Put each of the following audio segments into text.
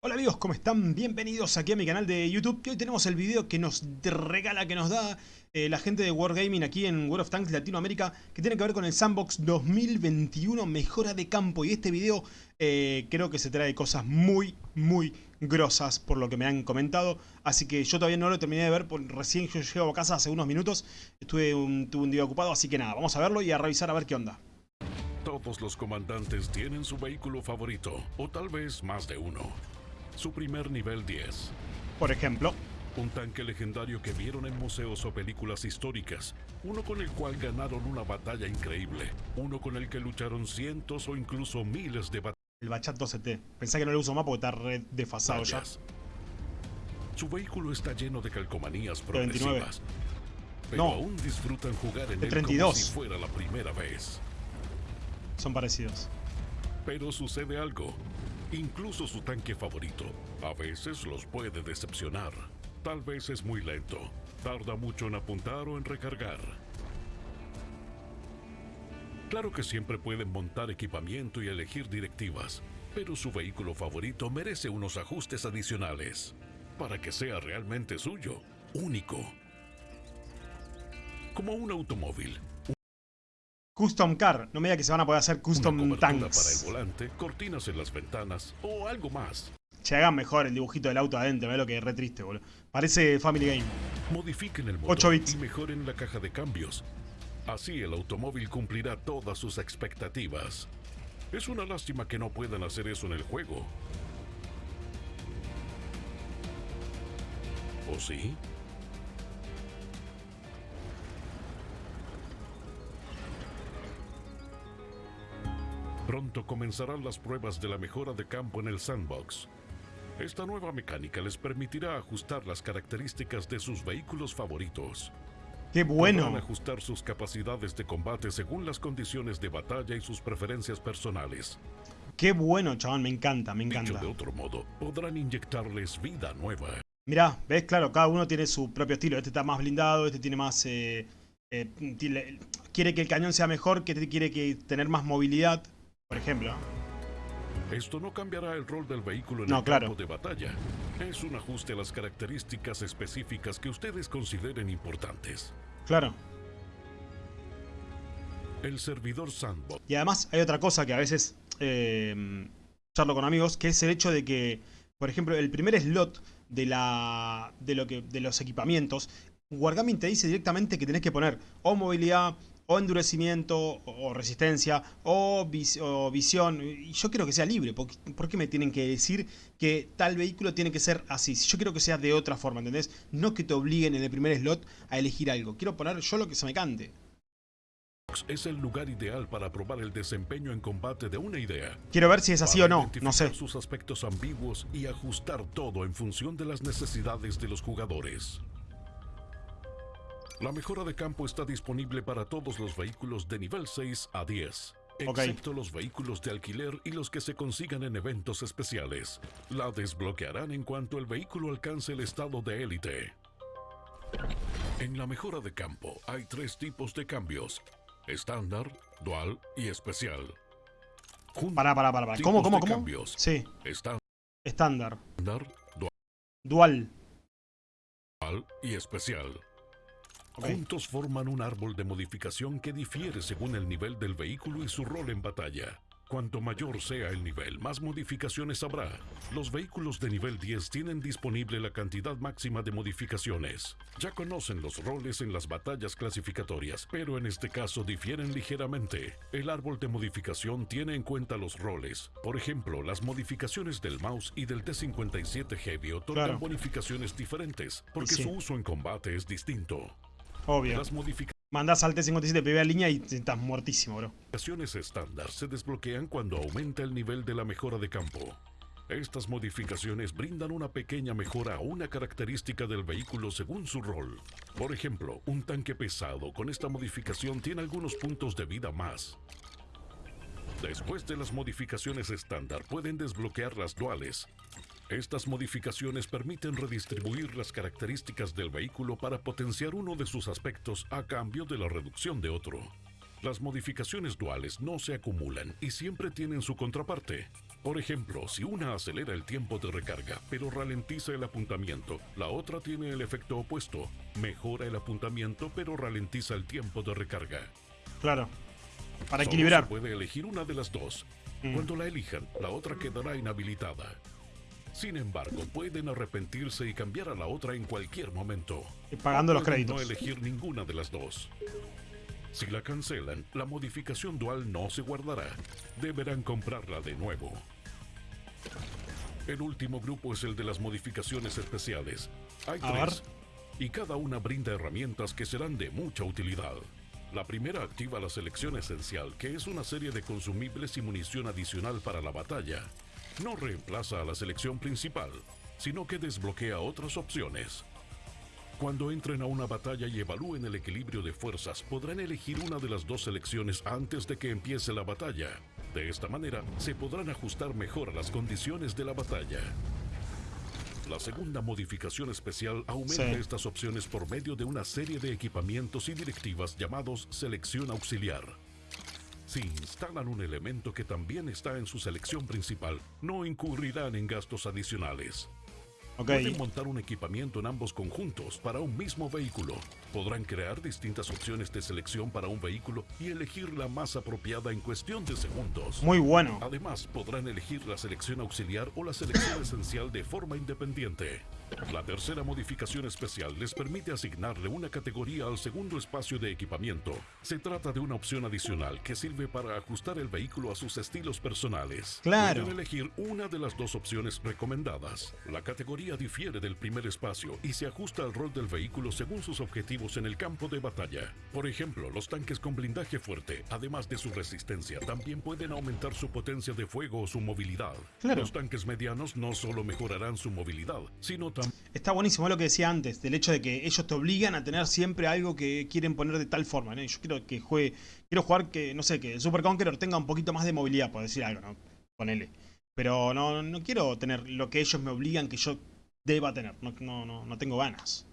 Hola amigos, ¿cómo están? Bienvenidos aquí a mi canal de YouTube que hoy tenemos el video que nos regala, que nos da eh, la gente de Wargaming aquí en World of Tanks Latinoamérica que tiene que ver con el Sandbox 2021 Mejora de Campo y este video eh, creo que se trae cosas muy, muy grosas por lo que me han comentado así que yo todavía no lo terminé de ver, recién yo llego a casa hace unos minutos estuve tuve un día ocupado, así que nada, vamos a verlo y a revisar a ver qué onda Todos los comandantes tienen su vehículo favorito, o tal vez más de uno. Su primer nivel 10. Por ejemplo, Un tanque legendario que vieron en museos o películas históricas. Uno con el cual ganaron una batalla increíble. Uno con el que lucharon cientos o incluso miles de el Bachat 12T Pensé que no lo uso más porque está re desfasado ya batallas. Su vehículo está lleno de calcomanías De 29. progresivas. Pero No. aún disfrutan jugar en De él 32. como si fuera la primera vez. Son parecidos Pero sucede algo. Incluso su tanque favorito a veces los puede decepcionar. Tal vez es muy lento. Tarda mucho en apuntar o en recargar. Claro que siempre pueden montar equipamiento y elegir directivas, pero su vehículo favorito merece unos ajustes adicionales para que sea realmente suyo, único. Como un automóvil, Custom Car, no me diga que se van a poder hacer Custom Tanks para el volante, cortinas en las ventanas o algo más. Che, hagan mejor el dibujito del auto adentro, ve lo que es re triste, boludo. Parece Family Game. Modifiquen el 8 motor bits. y mejoren la caja de cambios. Así el automóvil cumplirá todas sus expectativas. Es una lástima que no puedan hacer eso en el juego. ¿O sí? Pronto comenzarán las pruebas de la mejora de campo en el sandbox. Esta nueva mecánica les permitirá ajustar las características de sus vehículos favoritos. ¡Qué Podrán bueno! ajustar sus capacidades de combate según las condiciones de batalla y sus preferencias personales. ¡Qué bueno, chabón! Me encanta, me Dicho encanta. de otro modo, podrán inyectarles vida nueva. Mirá, ¿ves? Claro, cada uno tiene su propio estilo. Este está más blindado, este tiene más... eh, eh, tiene- quiere que el cañón sea mejor, que este quiere que tener más movilidad, por ejemplo. Esto no cambiará el rol del vehículo en No, el claro. campo de batalla. Es un ajuste a las características específicas que ustedes consideren importantes. Claro. El servidor Sandbox Y además hay otra cosa que a veces eh, charlo con amigos, que es el hecho de que, por ejemplo, el primer slot de, la, de, lo que, de los equipamientos, Wargaming te dice directamente que tenés que poner o movilidad, o endurecimiento, o, resistencia, o, vis- o visión. Y yo quiero que sea libre. ¿Por, qué- por qué me tienen que decir que tal vehículo tiene que ser así? Si yo quiero que sea de otra forma, ¿entendés? No que te obliguen en el primer slot a elegir algo. Quiero poner yo lo que se me cante. es el lugar ideal para probar el desempeño en combate de una idea. Quiero ver si es así para o no. No sé. sus aspectos ambiguos y ajustar todo en función de las necesidades de los jugadores. La mejora de campo está disponible para todos los vehículos de nivel 6 a 10, Ok. excepto los vehículos de alquiler y los que se consigan en eventos especiales. La desbloquearán en cuanto el vehículo alcance el estado de élite. En la mejora de campo hay tres tipos de cambios: estándar, dual y especial. Juntos Pará, pará, pará. pará. ¿Cómo, cómo, cómo? cambios. Sí, estándar, estándar. dual Dual. y especial. Juntos forman un árbol de modificación que difiere según el nivel del vehículo y su rol en batalla. Cuanto mayor sea el nivel, más modificaciones habrá. Los vehículos de nivel 10 tienen disponible la cantidad máxima de modificaciones. Ya conocen los roles en las batallas clasificatorias, pero en este caso difieren ligeramente. El árbol de modificación tiene en cuenta los roles. Por ejemplo, las modificaciones del mouse y del T57 Heavy otorgan Claro. bonificaciones diferentes, porque sí. su uso en combate es distinto. Obvio. Las modificaciones Mandás al T57 primera línea y estás muertísimo, bro. estándar se desbloquean cuando aumenta el nivel de la mejora de campo. Estas modificaciones brindan una pequeña mejora a una característica del vehículo según su rol. Por ejemplo, un tanque pesado con esta modificación tiene algunos puntos de vida más. Después de las modificaciones estándar pueden desbloquear las duales. Estas modificaciones permiten redistribuir las características del vehículo para potenciar uno de sus aspectos a cambio de la reducción de otro. Las modificaciones duales no se acumulan y siempre tienen su contraparte. Por ejemplo, si una acelera el tiempo de recarga, pero ralentiza el apuntamiento, la otra tiene el efecto opuesto. Mejora el apuntamiento, pero ralentiza el tiempo de recarga. Claro. Para Solo equilibrar. se puede elegir una de las dos. Mm. Cuando la elijan, la otra quedará inhabilitada. Sin embargo, pueden arrepentirse y cambiar a la otra en cualquier momento. Y pagando los créditos. No elegir ninguna de las dos. Si la cancelan, la modificación dual no se guardará. Deberán comprarla de nuevo. El último grupo es el de las modificaciones especiales. Hay A tres. Y cada una brinda herramientas que serán de mucha utilidad. La primera activa la selección esencial, que es una serie de consumibles y munición adicional para la batalla. No reemplaza a la selección principal, sino que desbloquea otras opciones. Cuando entren a una batalla y evalúen el equilibrio de fuerzas, podrán elegir una de las dos selecciones antes de que empiece la batalla. De esta manera, se podrán ajustar mejor a las condiciones de la batalla. La segunda modificación especial aumenta Sí. estas opciones por medio de una serie de equipamientos y directivas llamados selección auxiliar. Si instalan un elemento que también está en su selección principal, no incurrirán en gastos adicionales. Pueden montar un equipamiento en ambos conjuntos para un mismo vehículo. Podrán crear distintas opciones de selección para un vehículo y elegir la más apropiada en cuestión de segundos. Muy bueno. Además, podrán elegir la selección auxiliar o la selección esencial de forma independiente. La tercera modificación especial les permite asignarle una categoría al segundo espacio de equipamiento. Se trata de una opción adicional que sirve para ajustar el vehículo a sus estilos personales. Claro. Pueden elegir una de las dos opciones recomendadas. La categoría difiere del primer espacio y se ajusta al rol del vehículo según sus objetivos en el campo de batalla. Por ejemplo, los tanques con blindaje fuerte, además de su resistencia, también pueden aumentar su potencia de fuego o su movilidad. Claro. Los tanques medianos no solo mejorarán su movilidad, sino Está buenísimo lo que decía antes, del hecho de que ellos te obligan a tener siempre algo que quieren poner de tal forma, Yo quiero que juegue, quiero jugar que, no sé, que el Super Conqueror tenga un poquito más de movilidad, por decir algo, ¿no? Ponele. Pero no, no quiero tener lo que ellos me obligan que yo deba tener. No, no, no, no tengo ganas.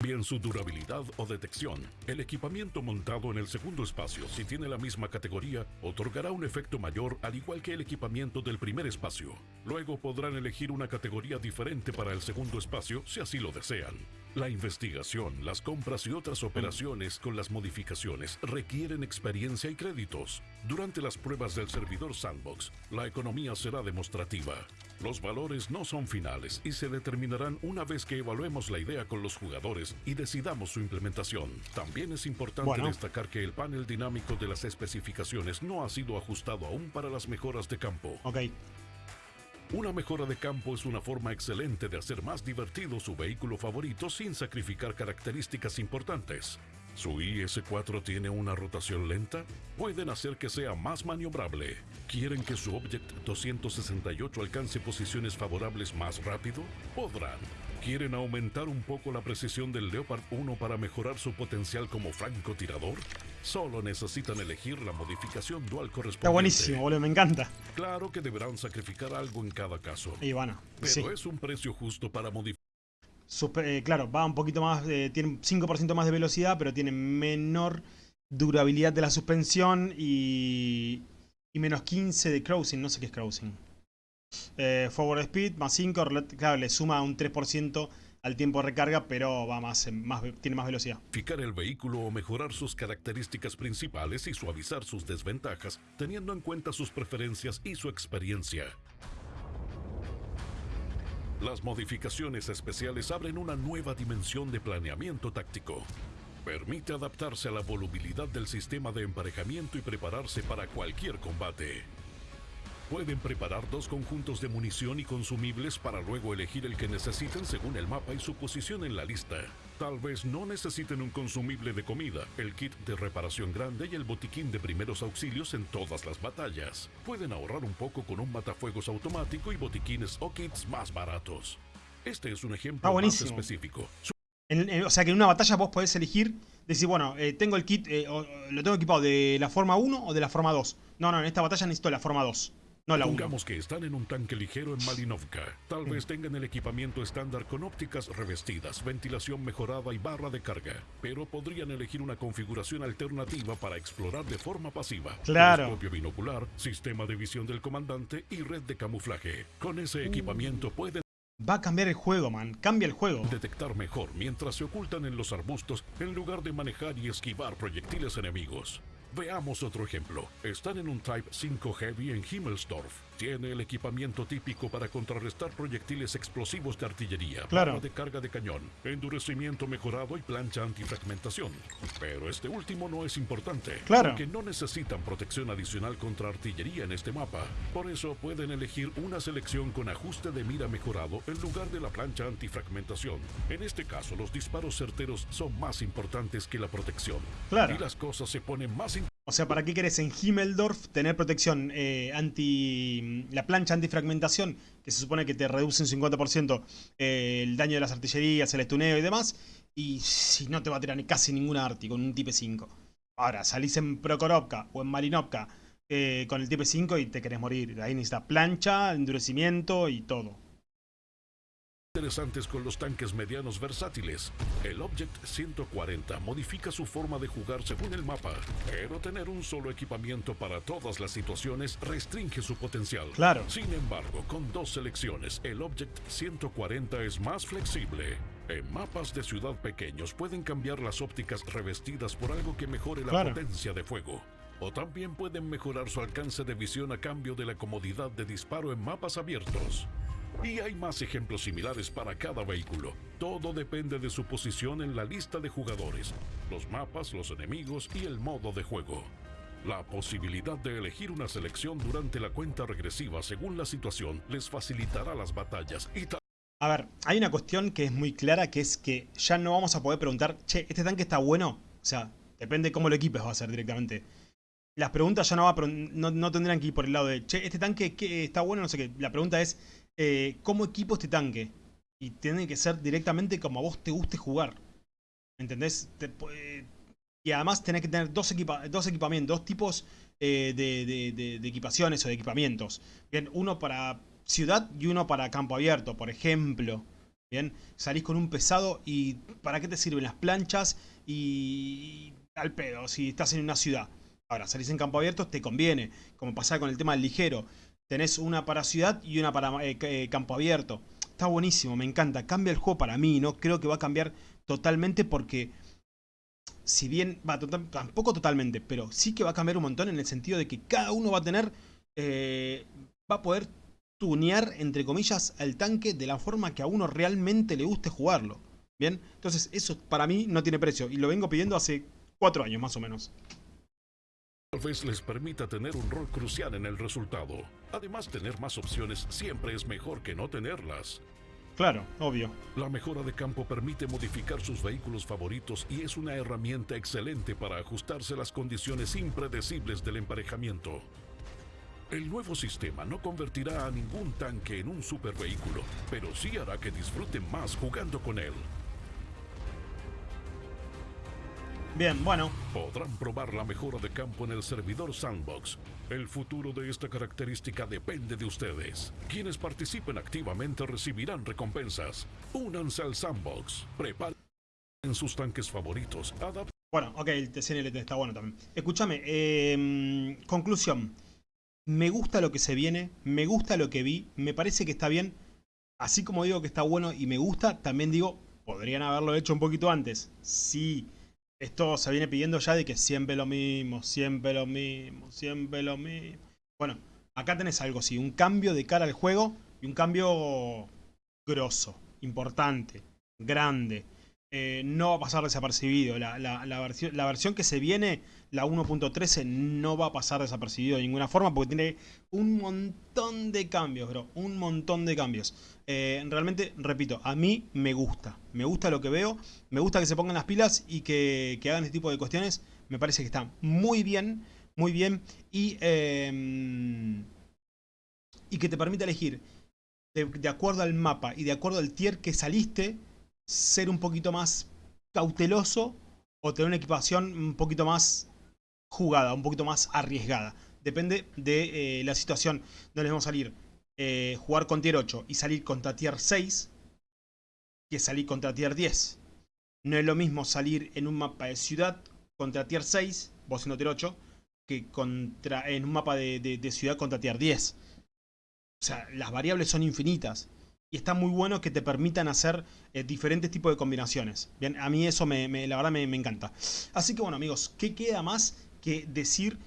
Bien su durabilidad o detección. El equipamiento montado en el segundo espacio, si tiene la misma categoría, otorgará un efecto mayor al igual que el equipamiento del primer espacio. Luego podrán elegir una categoría diferente para el segundo espacio si así lo desean. La investigación, las compras y otras operaciones con las modificaciones requieren experiencia y créditos. Durante las pruebas del servidor Sandbox, la economía será demostrativa. Los valores no son finales y se determinarán una vez que evaluemos la idea con los jugadores y decidamos su implementación. También es importante Bueno. destacar que el panel dinámico de las especificaciones no ha sido ajustado aún para las mejoras de campo. Ok. Una mejora de campo es una forma excelente de hacer más divertido su vehículo favorito sin sacrificar características importantes. ¿Su IS-4 tiene una rotación lenta? Pueden hacer que sea más maniobrable. ¿Quieren que su Object 268 alcance posiciones favorables más rápido? Podrán. ¿Quieren aumentar un poco la precisión del Leopard 1 para mejorar su potencial como francotirador? Solo necesitan elegir la modificación dual correspondiente. Está buenísimo, boludo, me encanta. Claro que deberán sacrificar algo en cada caso. Y bueno, Pero sí. es un precio justo para modificar Eh, claro, va un poquito más, eh, tiene 5% más de velocidad, pero tiene menor durabilidad de la suspensión y, y menos 15 de cruising, no sé qué es cruising. Eh, forward speed más 5, rela- claro, le suma un 3% al tiempo de recarga, pero va más, en- más tiene más velocidad. el vehículo o mejorar sus características principales y suavizar sus desventajas, teniendo en cuenta sus preferencias y su experiencia. Las modificaciones especiales abren una nueva dimensión de planeamiento táctico. Permite adaptarse a la volubilidad del sistema de emparejamiento y prepararse para cualquier combate. Pueden preparar dos conjuntos de munición y consumibles para luego elegir el que necesiten según el mapa y su posición en la lista. Tal vez no necesiten un consumible de comida, el kit de reparación grande y el botiquín de primeros auxilios en todas las batallas. Pueden ahorrar un poco con un matafuegos automático y botiquines o kits más baratos. Este es un ejemplo Está más específico. En- en- o sea que en una batalla vos podés elegir, decir, bueno, eh, tengo el kit, eh, o lo tengo equipado de la forma 1 o de la forma 2. No, no, en esta batalla necesito la forma 2. No la 1. Pongamos que están en un tanque ligero en Malinovka. Tal vez tengan el equipamiento estándar con ópticas revestidas, ventilación mejorada y barra de carga. Pero podrían elegir una configuración alternativa para explorar de forma pasiva. Claro. Telescopio binocular, sistema de visión del comandante y red de camuflaje. Con ese equipamiento pueden Va a cambiar el juego, man. Cambia el juego. detectar mejor mientras se ocultan en los arbustos en lugar de manejar y esquivar proyectiles enemigos. Veamos otro ejemplo. Están en un Type 5 Heavy en Himmelsdorf. Tiene el equipamiento típico para contrarrestar proyectiles explosivos de artillería, Claro. de carga de cañón, endurecimiento mejorado y plancha antifragmentación. Pero este último no es importante, Claro. porque no necesitan protección adicional contra artillería en este mapa. Por eso pueden elegir una selección con ajuste de mira mejorado en lugar de la plancha antifragmentación. En este caso, los disparos certeros son más importantes que la protección. Claro. Y las cosas se ponen más O sea, ¿para qué querés en Himmeldorf tener protección eh, anti. la plancha antifragmentación, que se supone que te reduce un 50% eh, el daño de las artillerías, el estuneo y demás? Y si no te va a tirar casi ninguna arti con un Type 5. Ahora, salís en Prokorovka o en Marinovka eh, con el Type 5 y te querés morir. Ahí necesitas plancha, endurecimiento y todo. Interesantes con los tanques medianos versátiles. El Object 140 modifica su forma de jugar según el mapa, pero tener un solo equipamiento para todas las situaciones restringe su potencial. Claro. Sin embargo, con dos selecciones, el Object 140 es más flexible. En mapas de ciudad pequeños pueden cambiar las ópticas revestidas por algo que mejore la Claro. potencia de fuego. O también pueden mejorar su alcance de visión a cambio de la comodidad de disparo en mapas abiertos. Y hay más ejemplos similares para cada vehículo. Todo depende de su posición en la lista de jugadores, los mapas, los enemigos y el modo de juego. La posibilidad de elegir una selección durante la cuenta regresiva según la situación les facilitará las batallas y tal A ver, hay una cuestión que es muy clara, que es que ya no vamos a poder preguntar, che, ¿este tanque está bueno? O sea, depende cómo lo equipes va a ser directamente. Las preguntas ya no, va no, no tendrán que ir por el lado de, che, ¿este tanque qué, está bueno? No sé qué. La pregunta es, eh, ¿cómo equipo este tanque? Y tiene que ser directamente como a vos te guste jugar. ¿Entendés? Eh, y además tenés que tener dos, equipa- dos equipamientos, dos tipos eh, de, equipaciones o de equipamientos. Bien, uno para ciudad y uno para campo abierto, por ejemplo. Bien, salís con un pesado y ¿para qué te sirven las planchas? Y al pedo, si estás en una ciudad. Ahora, salís en campo abierto, te conviene, como pasaba con el tema del ligero. Tenés una para ciudad y una para eh, eh, campo abierto. Está buenísimo, me encanta. Cambia el juego para mí, ¿no? Creo que va a cambiar totalmente porque si bien va tampoco totalmente, pero sí que va a cambiar un montón en el sentido de que cada uno va a tener, eh, va a poder tunear, entre comillas, al tanque de la forma que a uno realmente le guste jugarlo. Bien, entonces eso para mí no tiene precio y lo vengo pidiendo hace cuatro años más o menos. Vez les permita tener un rol crucial en el resultado. Además, tener más opciones siempre es mejor que no tenerlas. Claro, obvio. La mejora de campo permite modificar sus vehículos favoritos y es una herramienta excelente para ajustarse a las condiciones impredecibles del emparejamiento. El nuevo sistema no convertirá a ningún tanque en un supervehículo, pero sí hará que disfruten más jugando con él. Bien, bueno, Podrán probar la mejora de campo en el servidor Sandbox. El futuro de esta característica depende de ustedes. Quienes participen activamente recibirán recompensas. Únanse al Sandbox. Preparen sus tanques favoritos. Adapten bueno, ok, el TCNLT está bueno también. Escúchame, eh, conclusión. Me gusta lo que se viene, me gusta lo que vi, me parece que está bien. Así como digo que está bueno y me gusta, también digo, podrían haberlo hecho un poquito antes. Sí, esto se viene pidiendo ya de que siempre lo mismo, siempre lo mismo, siempre lo mismo. Bueno, acá tenés algo así, un cambio de cara al juego y un cambio grosso, importante, grande. Eh, no va a pasar desapercibido. La, la- la versión, la versión que se viene, la 1.13, no va a pasar desapercibido de ninguna forma porque tiene un montón de cambios, bro. Un montón de cambios. Eh, realmente, repito, a mí me gusta. Me gusta lo que veo. Me gusta que se pongan las pilas y que, que hagan este tipo de cuestiones. Me parece que está muy bien, muy bien. Y, eh, y que te permite elegir de acuerdo al mapa y de acuerdo al tier que saliste, ser un poquito más cauteloso o tener una equipación un poquito más jugada, un poquito más arriesgada. depende de eh, la situación. No les vamos a salir eh, jugar con tier 8 y salir contra tier 6 que salir contra tier 10. No es lo mismo salir en un mapa de ciudad contra tier 6, vos siendo tier 8, que contra, en un mapa de, ciudad contra tier 10. O sea, las variables son infinitas. Y está muy bueno que te permitan hacer eh, diferentes tipos de combinaciones. Bien, a mí eso me, la verdad me, me encanta. Así que bueno amigos, ¿qué queda más que decir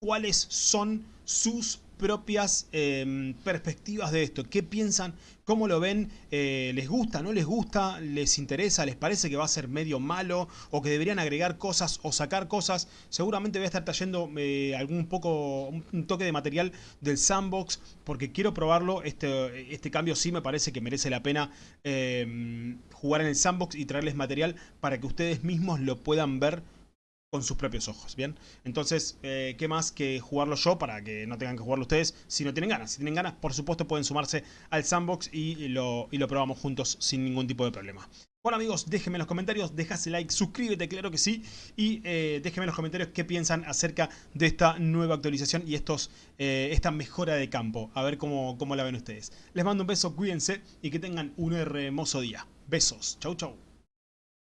cuáles son sus propias em, perspectivas de esto. ¿Qué piensan? ¿Cómo lo ven? Eh, ¿Les gusta? ¿No les gusta? ¿Les interesa? ¿Les parece que va a ser medio malo? ¿O que deberían agregar cosas o sacar cosas? Seguramente voy a estar trayendo eh, algún poco, un toque de material del sandbox porque quiero probarlo. Este, este cambio sí me parece que merece la pena em, jugar en el sandbox y traerles material para que ustedes mismos lo puedan ver con sus propios ojos, ¿bien? Entonces, eh, ¿qué más que jugarlo yo para que no tengan que jugarlo ustedes si no tienen ganas? Si tienen ganas, por supuesto, pueden sumarse al sandbox y lo, y lo probamos juntos sin ningún tipo de problema. Bueno amigos, déjenme en los comentarios, dejase like, suscríbete, claro que sí, y eh, déjenme en los comentarios qué piensan acerca de esta nueva actualización y estos, eh, esta mejora de campo, a ver cómo, cómo la ven ustedes. Les mando un beso, cuídense y que tengan un hermoso día. Besos, chau chau.